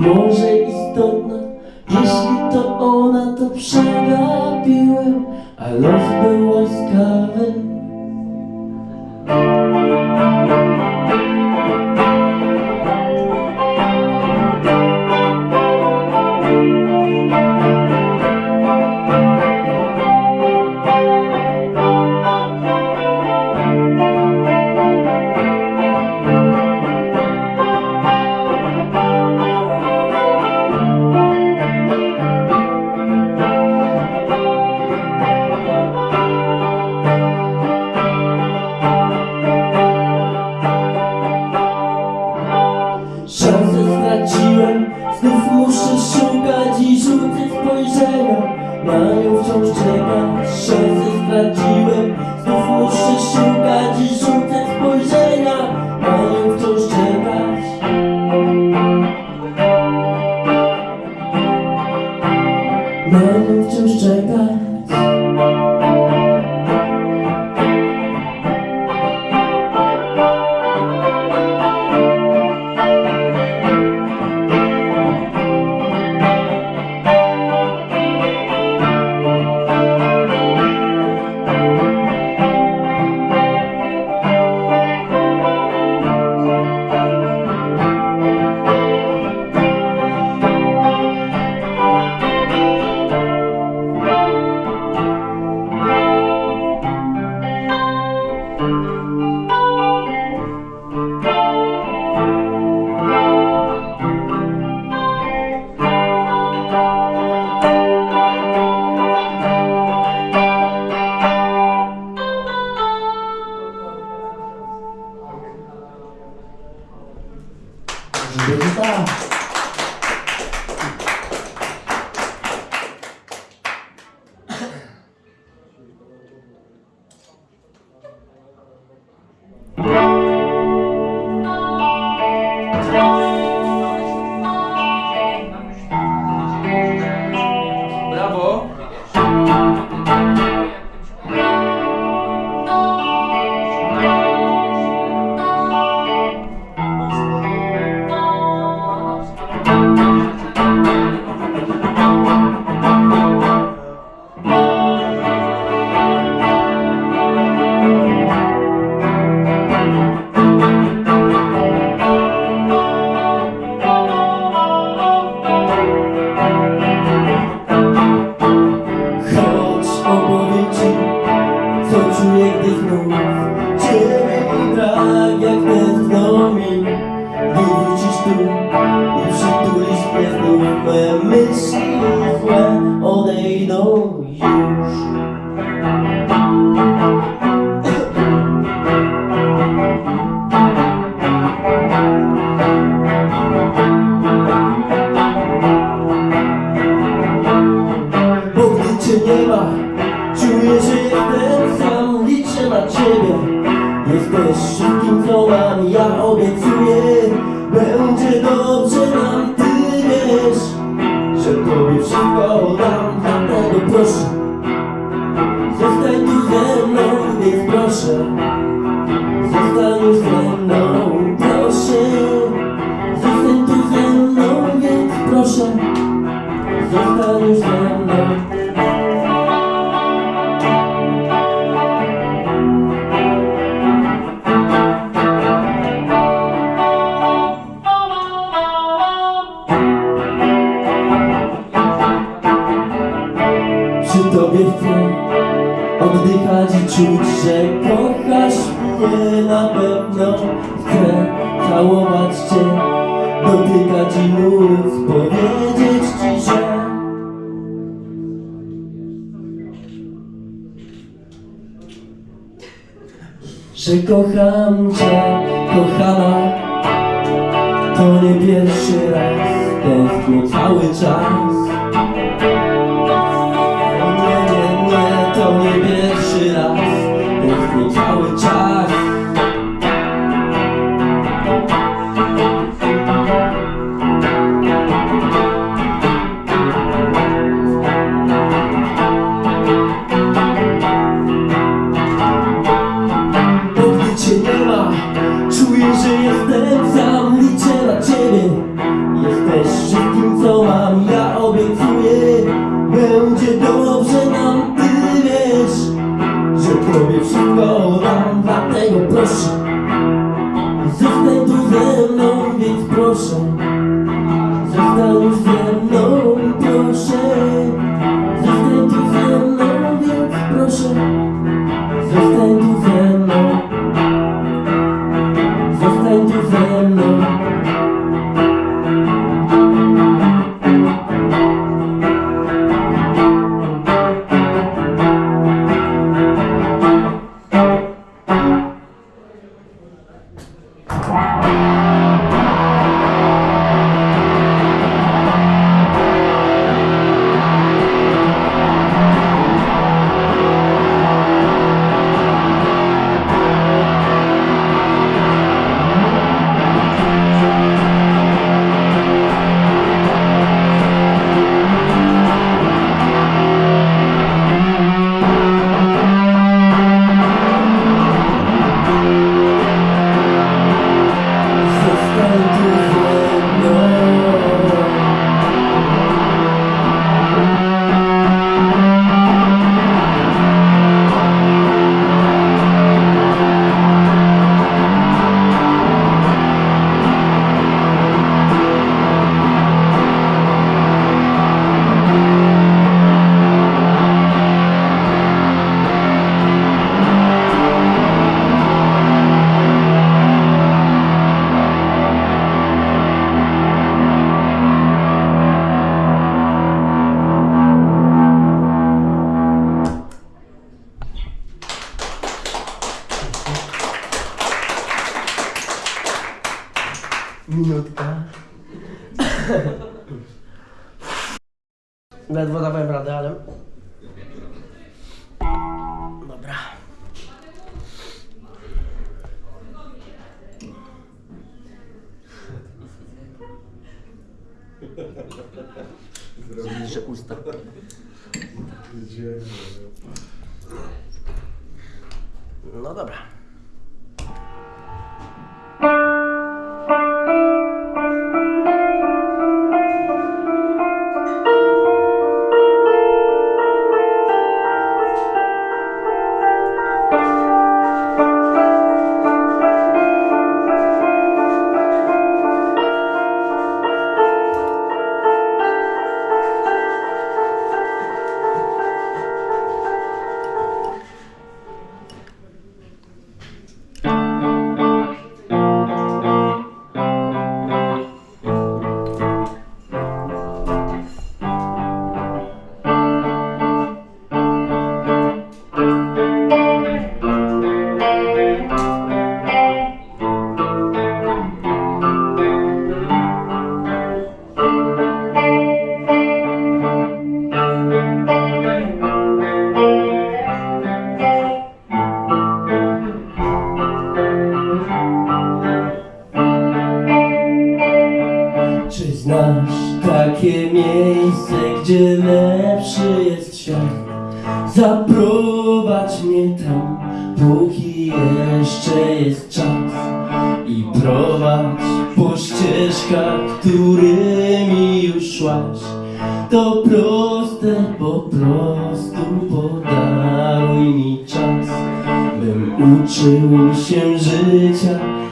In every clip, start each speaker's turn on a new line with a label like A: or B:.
A: może istotna Jeśli to ona, to przegapiłem A los był łaskawy.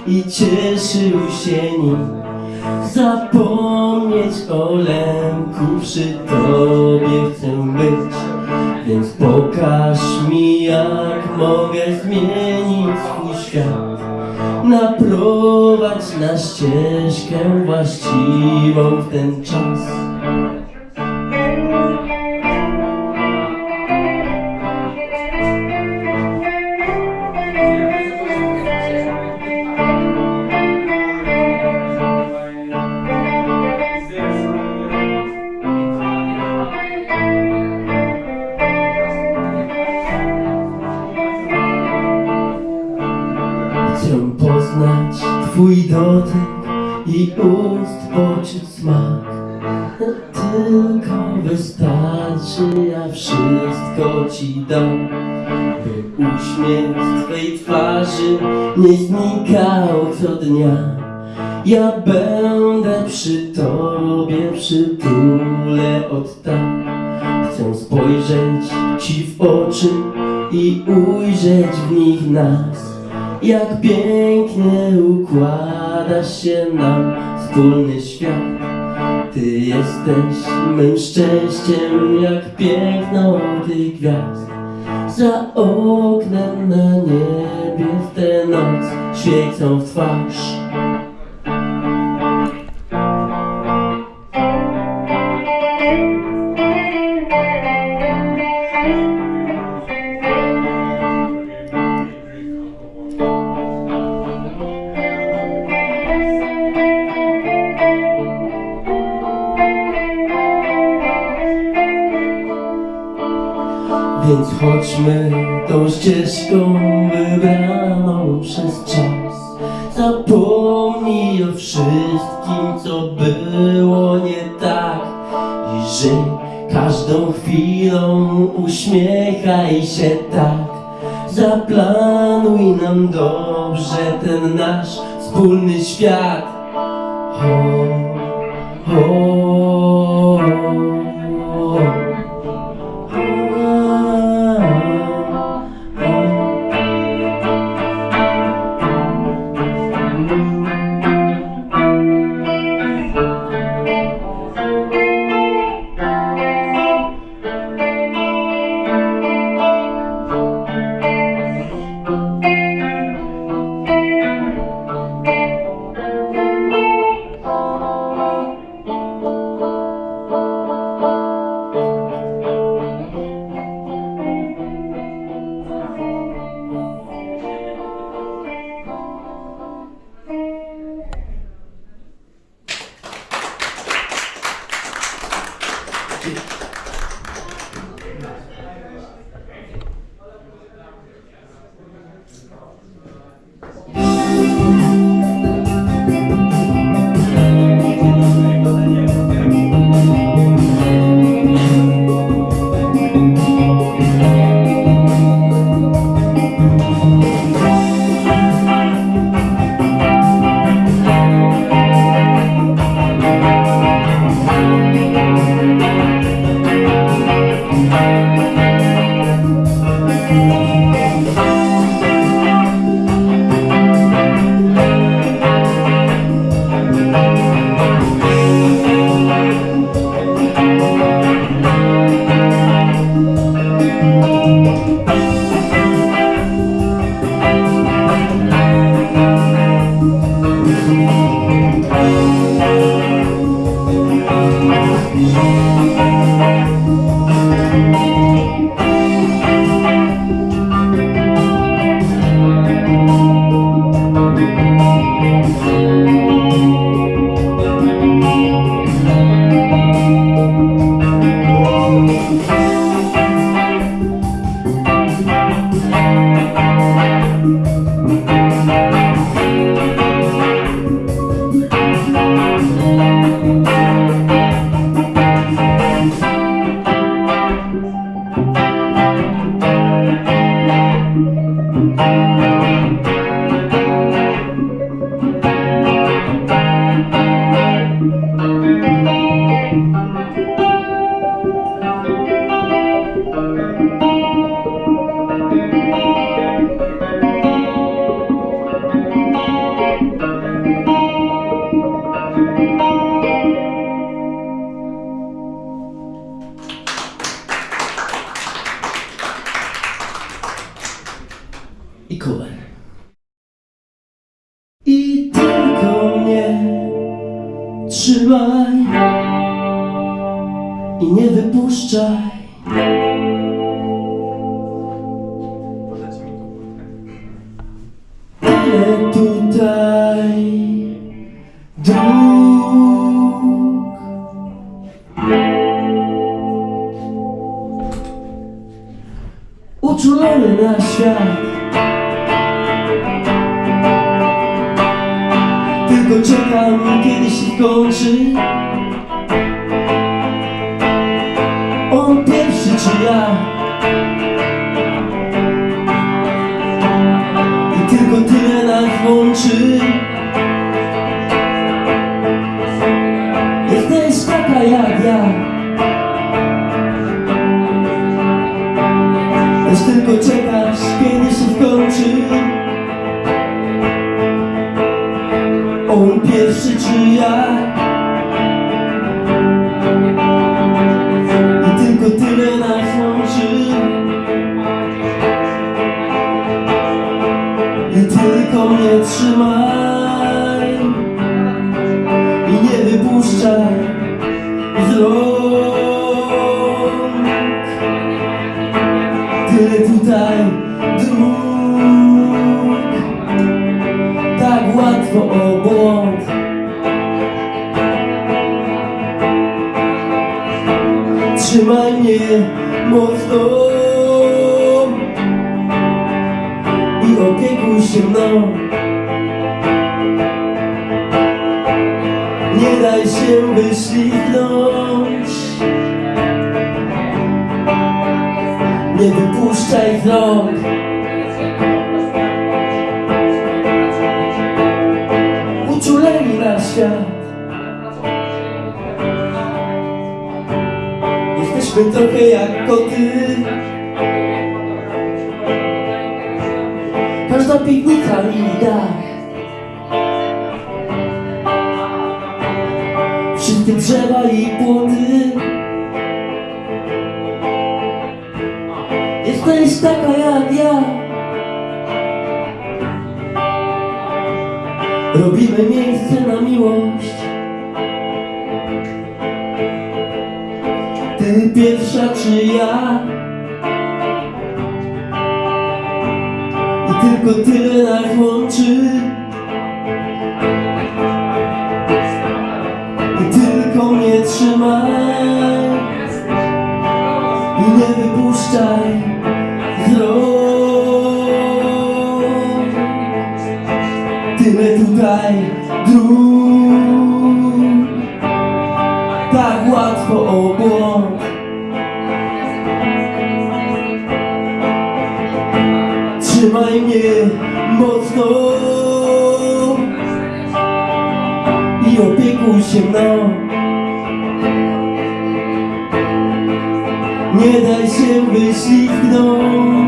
A: I cieszył się nim. Zapomnieć o lęku, przy tobie chcę być Więc pokaż mi jak mogę zmienić swój świat. Naprowadź na ścieżkę właściwą w ten czas Jak pięknie układa się nam wspólny świat. Ty jesteś mym szczęściem jak piękno tych gwiazd. Za oknem na niebie w tę noc świecą w twarz Więc chodźmy tą ścieżką wybraną przez czas. Zapomnij o wszystkim, co było nie tak. I żyj każdą chwilą, uśmiechaj się tak. Zaplanuj nam dobrze ten nasz wspólny świat. Ho, Jesteśmy trochę jak koty Każda piwnica i dach Wszystkie drzewa i płoty. Jesteś taka jak ja. Ty pierwsza czy ja? I tylko tyle nas łączy. I tylko mnie trzymaj I nie wypuszczaj z Tyle tutaj. 嬉しい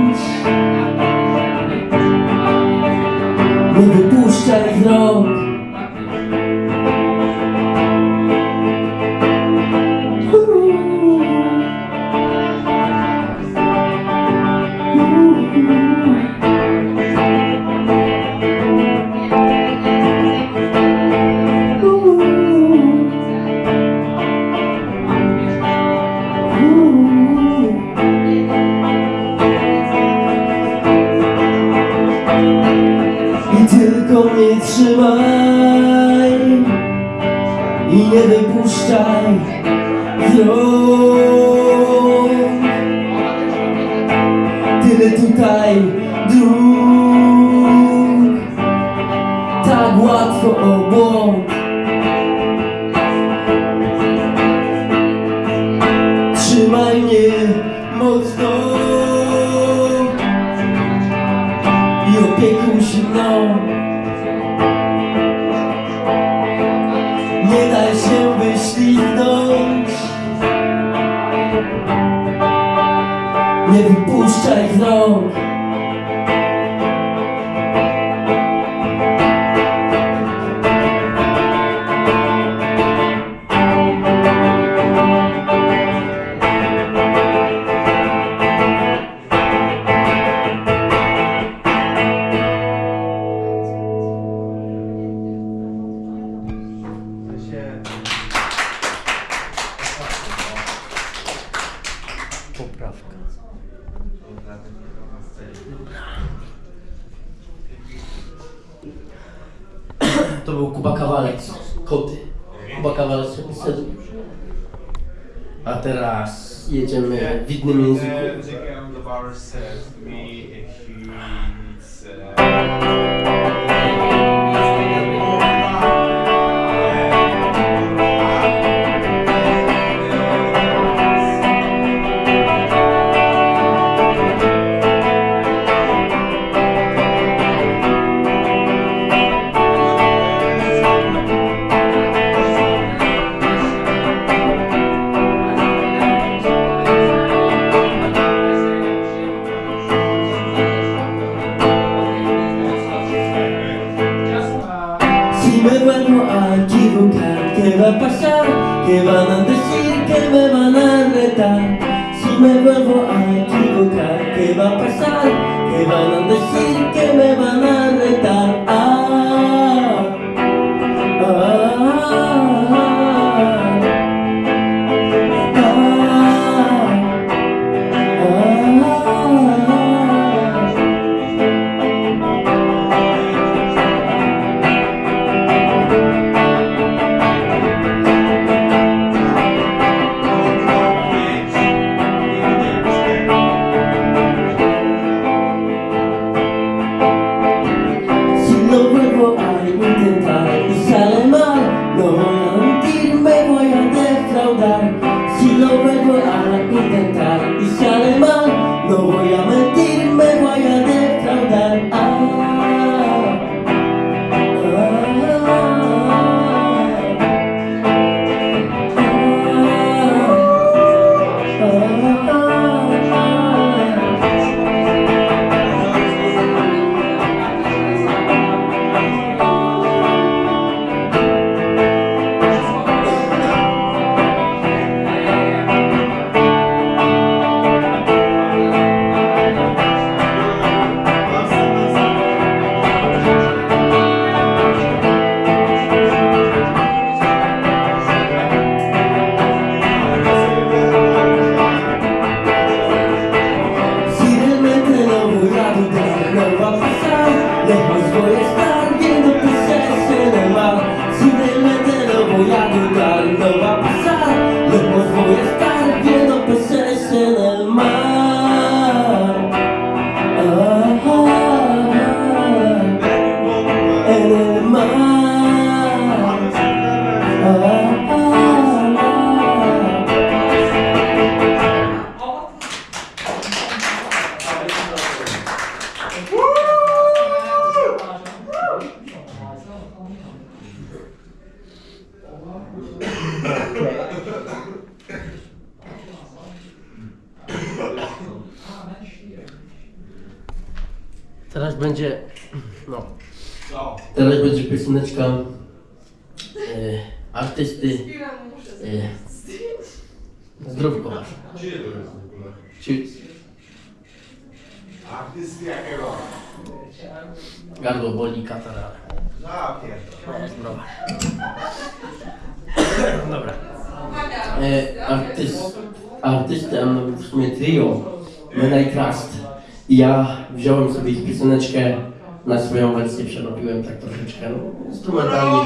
A: Instrumentalnie,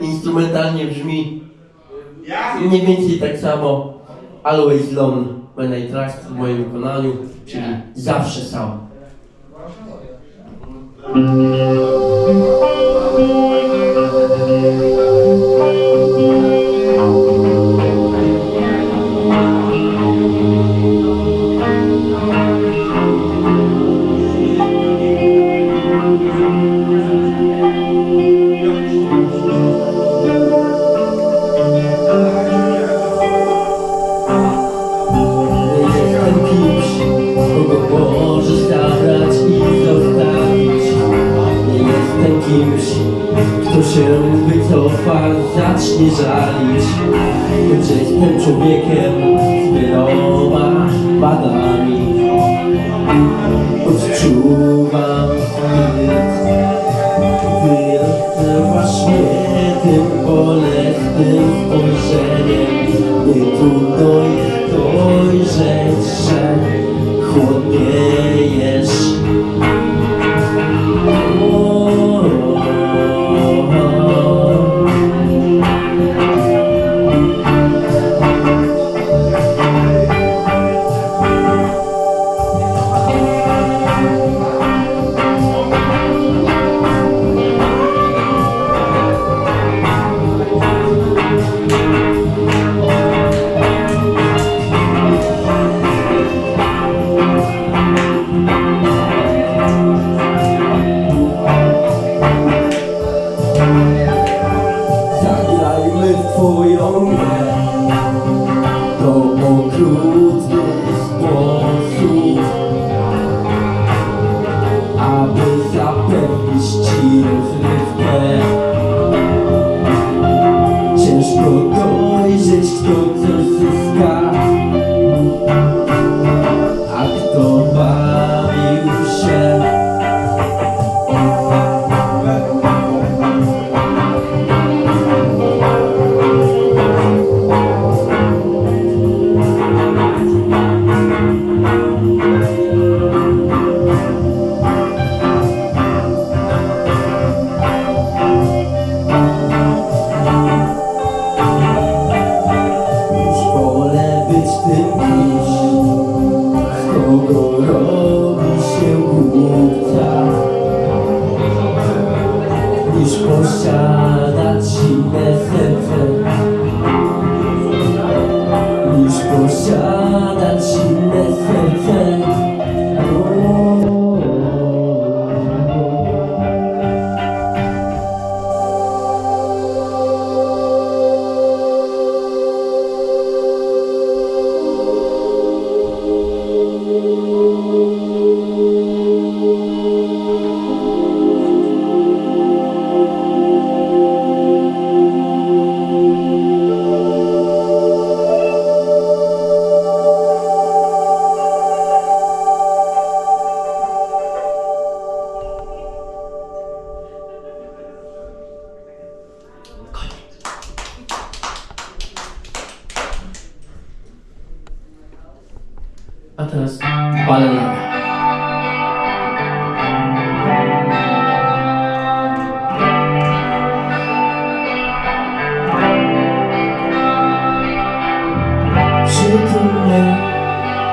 A: instrumentalnie brzmi mniej więcej tak samo Always Lone When I Trust w moim wykonaniu, czyli zawsze sam. Mm. Zacznie żalić. Że jestem człowiekiem z wieloma wadami Odczuwam Wyrywasz mnie tym bolesnym spojrzeniem. Nie trudno jest dojrzeć, że chłodniejesz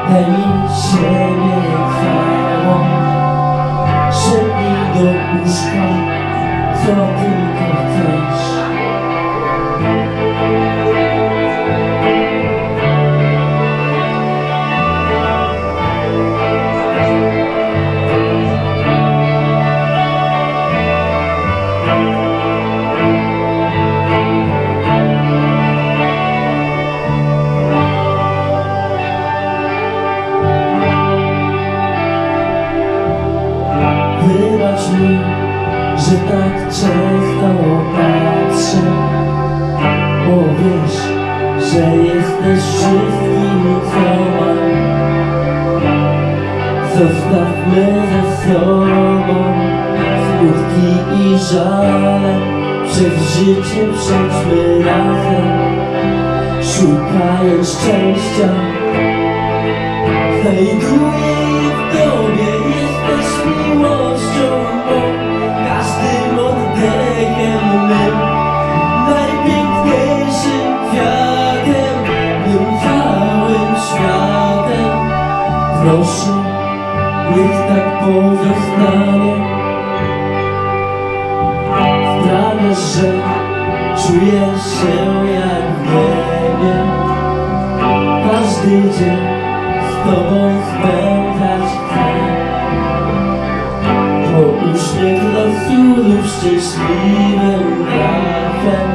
A: 带给你世界繁华，生命都无双，做不可摧。Że jesteś wszystkim, co mam. Zostawmy za sobą smutki i żale Przez życie przejdźmy razem. Szukając szczęścia Znajduję Proszę, niech tak pozostanie Sprawia, że czuję się jak w niebie. Każdy dzień z Tobą spędzać chcę. Po uśmiech losu lub szczęśliwym trafem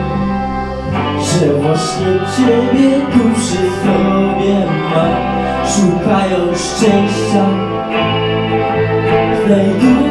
A: Że właśnie Ciebie tu przy sobie mam Szukając szczęścia. Znajduję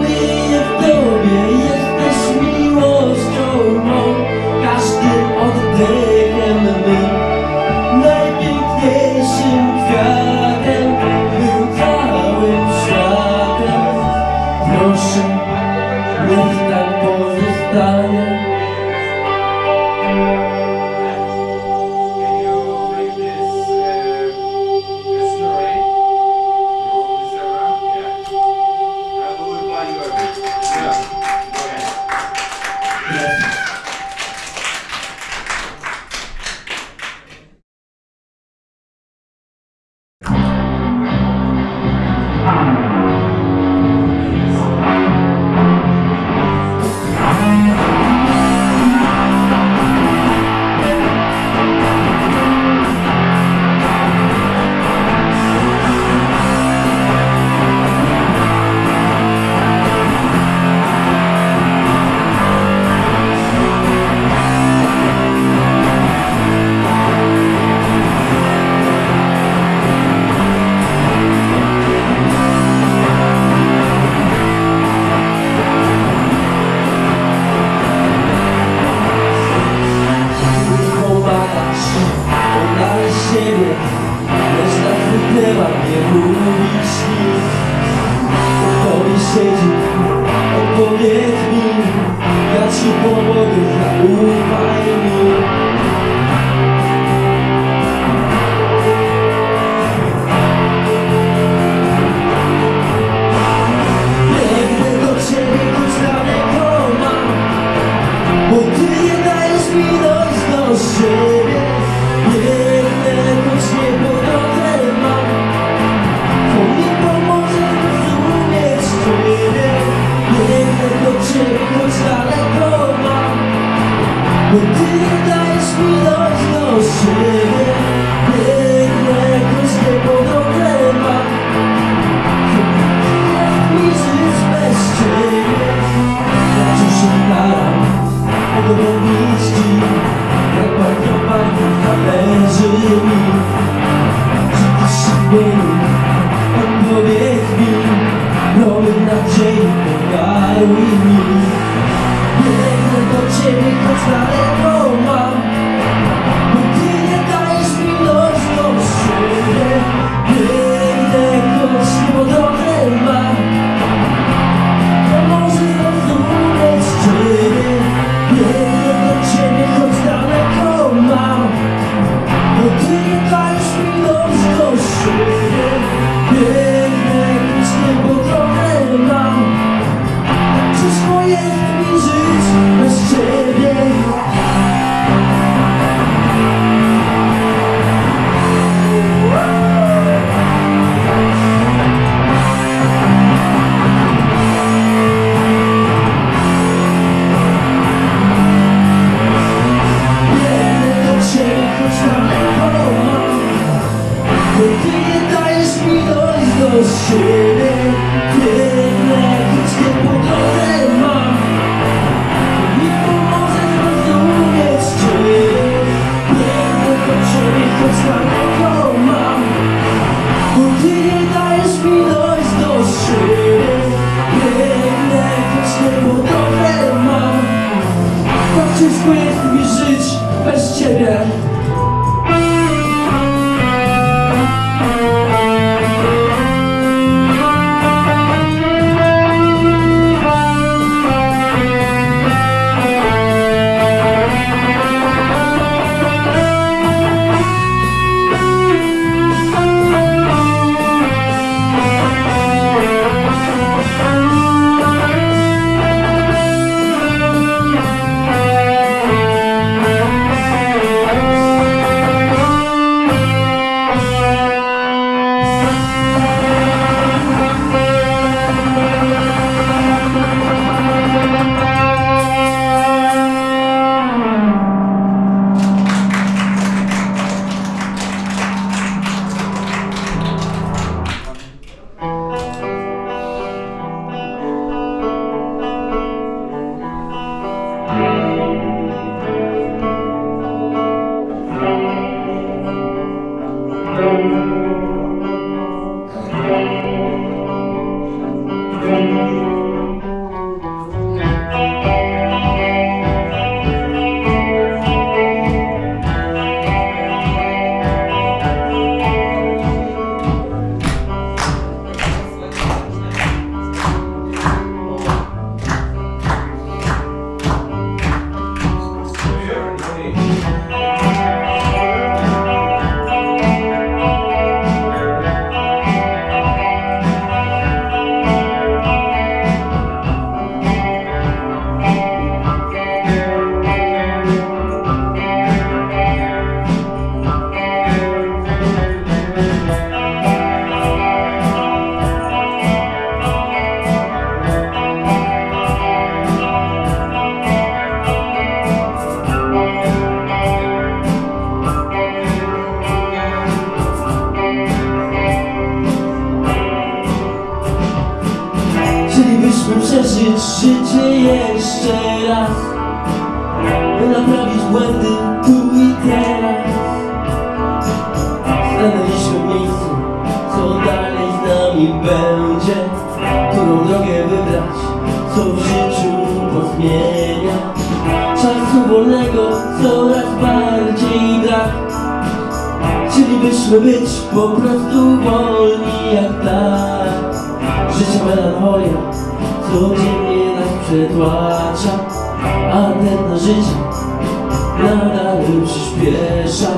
A: czasu wolnego coraz bardziej brak. Czyli byśmy być po prostu wolni jak tak. Życie melancholia codziennie nas przetłacza A ten na życie nadal przyspiesza.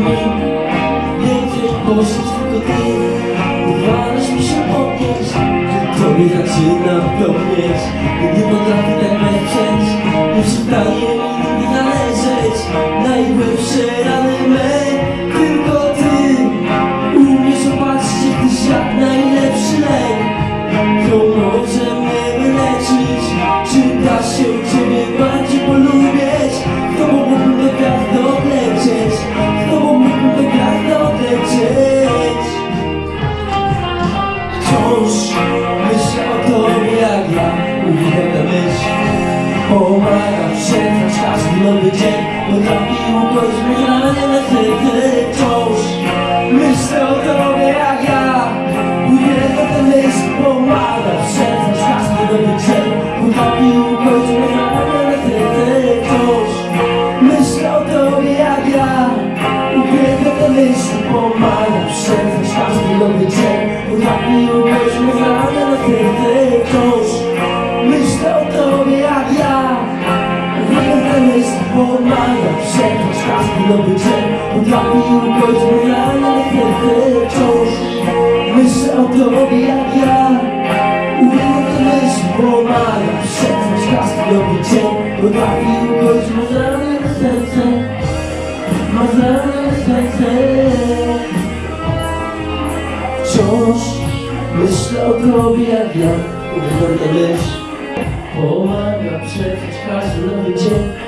A: Mi? Więcej poszedł tylko ty Uwalasz mi się podnieść. Tobie zaczyna Nie potrafię tak Nie przystaje mi nigdy należeć. Najgłębsze rany me każdy nowy dzień Potrafi ugodzić mnie zranione serce nowy dzień Potrafi ugodzić mnie zranione serce Wciąż. Myślę o tobie jak ja. Uwielbiam myśl Pomaga przetrwać każdy nowy dzień Potrafi ugodzić mnie zranione serce. Wciąż myślę o tobie jak ja. Uwielbiam myśl. Pomaga przetrwać każdy nowy dzień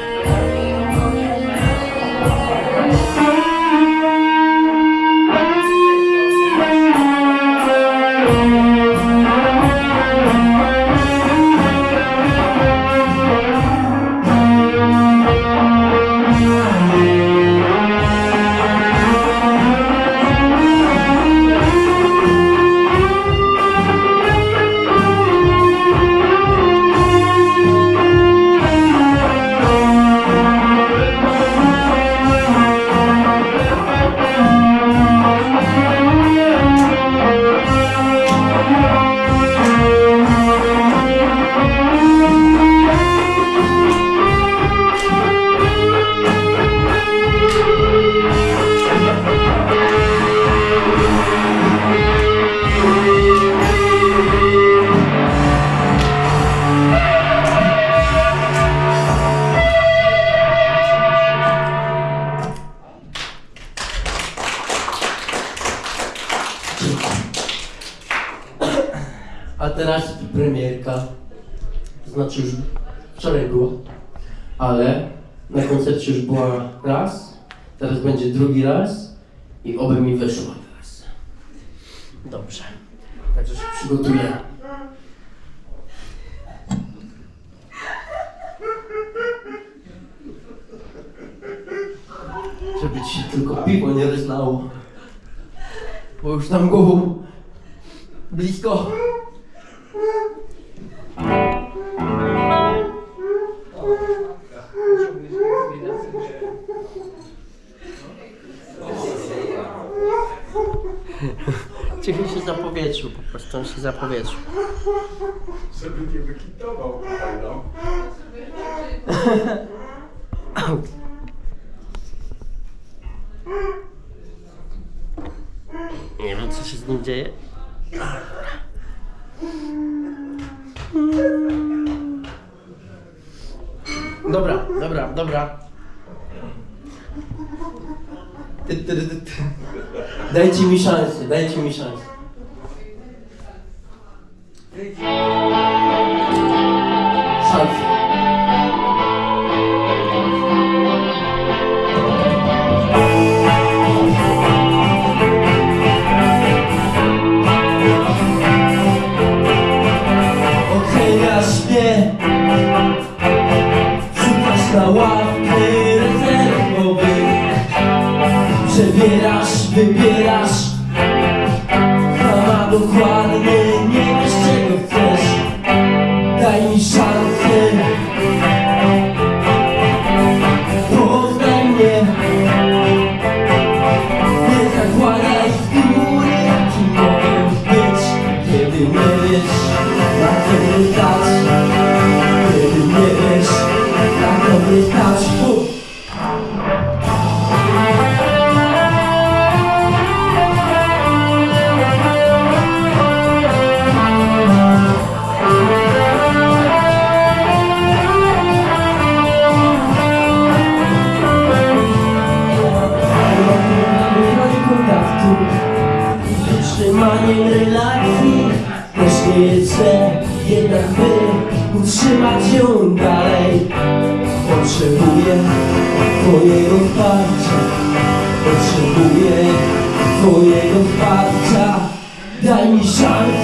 A: A teraz premierka. To znaczy już wczoraj była. Ale na koncercie już była raz, teraz będzie drugi raz i oby mi wyszło teraz. Dobrze. Także się przygotuję. Żeby ci tylko piwo nie rozlało. Bo już tam głową blisko. Cichy się zapowietrzył, po prostu on się zapowietrzył.
B: Żeby nie wykitował no.
A: Nie wiem co się z nim dzieje. Dobra, dobra, dobra. Ty, ty, ty. Dajcie mi szansę, dajcie mi szansę. Szansę. 如果 by utrzymać ją dalej. Potrzebuję Twojego wsparcia Potrzebuję Twojego wsparcia Daj mi szansę.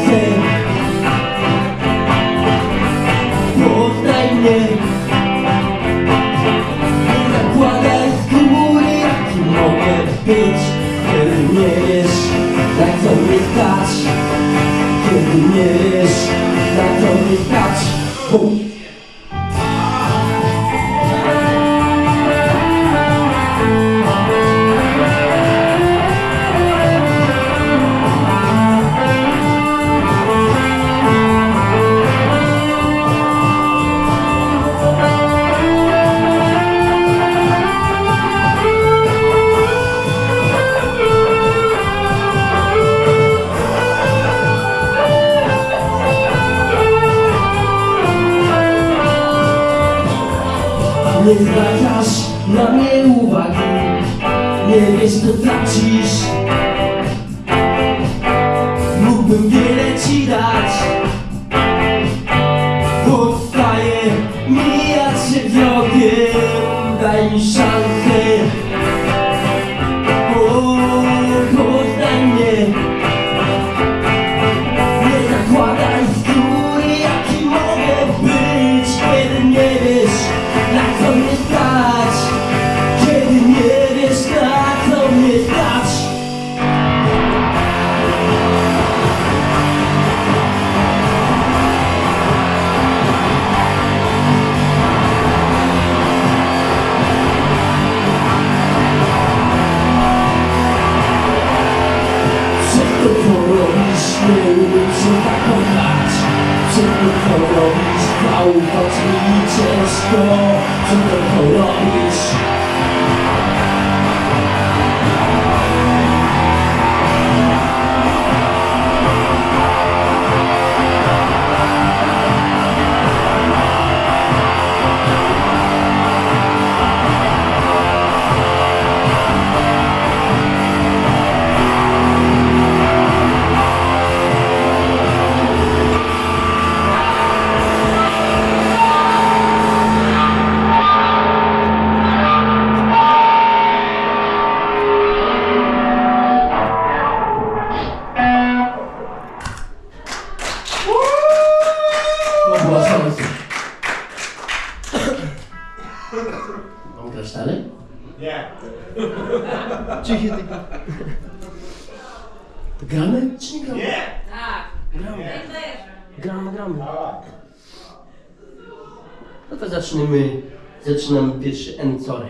A: siły zaczynam pierwszy encore.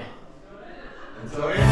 C: Encore?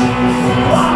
C: Wow.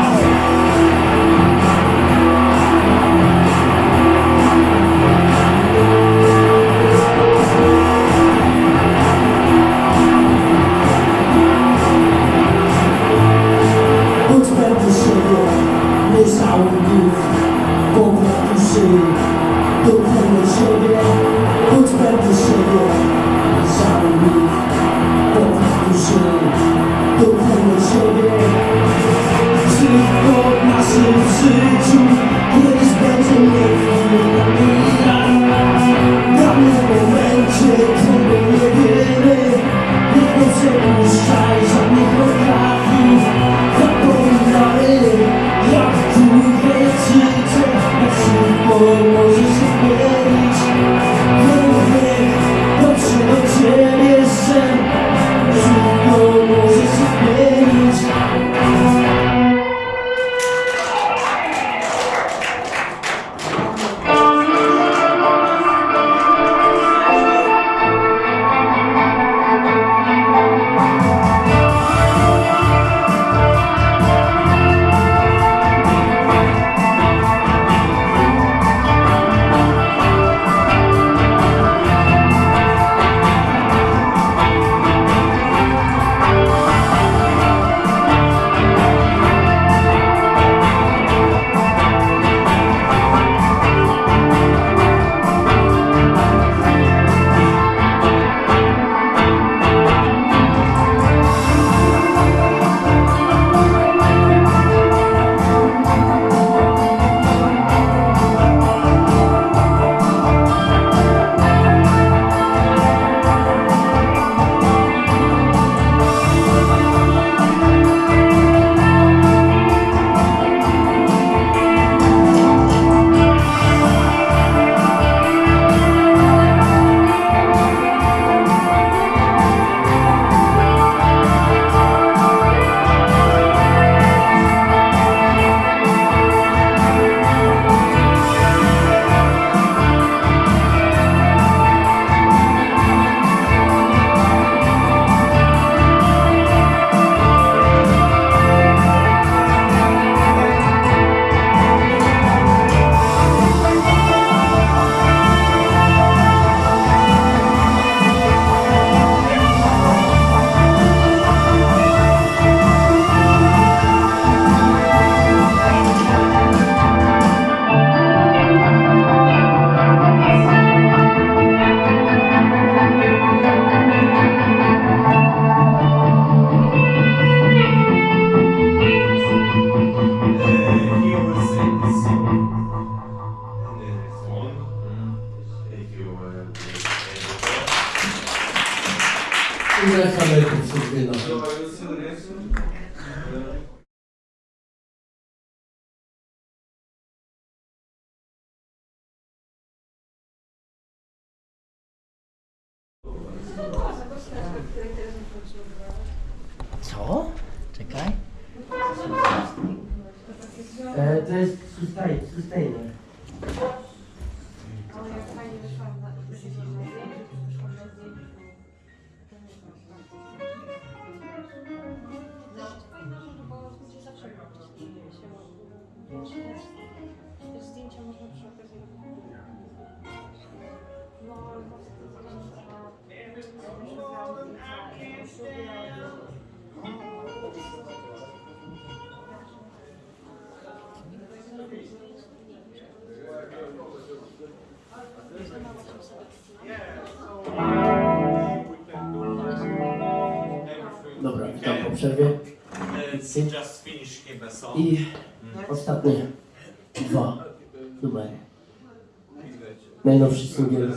C: najnowszy singiel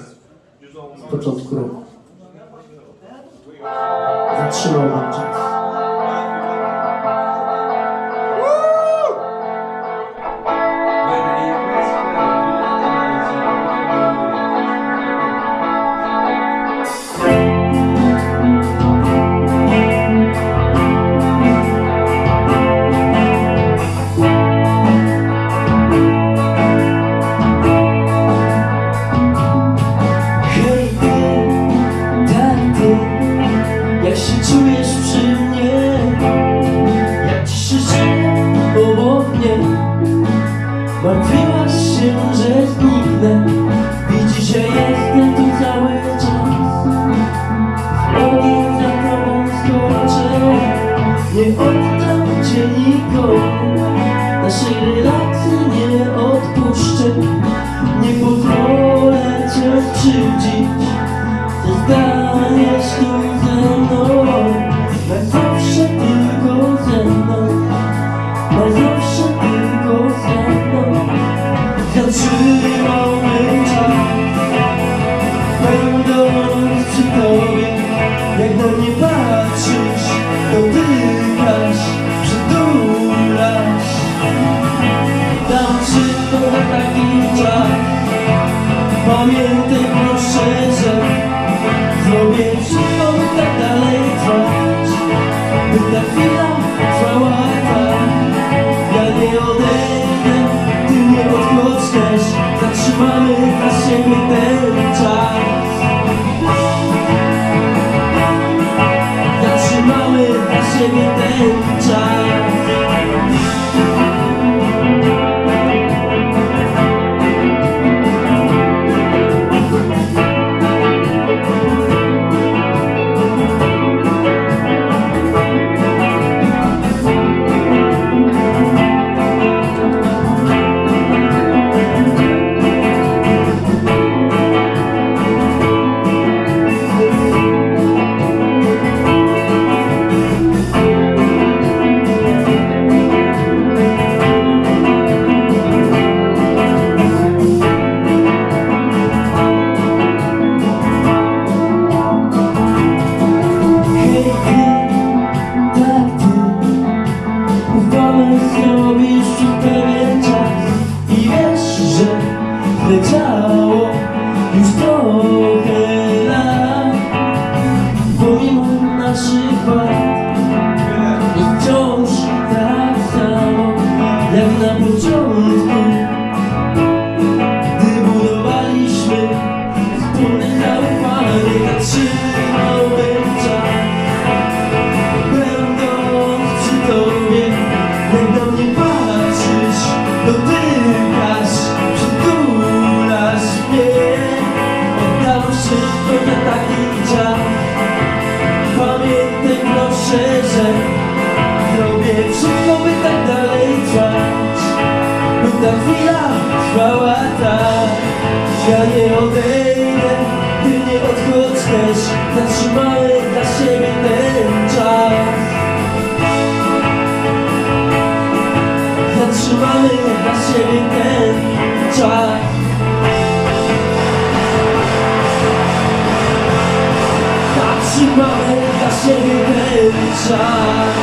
C: z początku roku.
A: motivo de twilight Patrzmy, jak się nie wylicza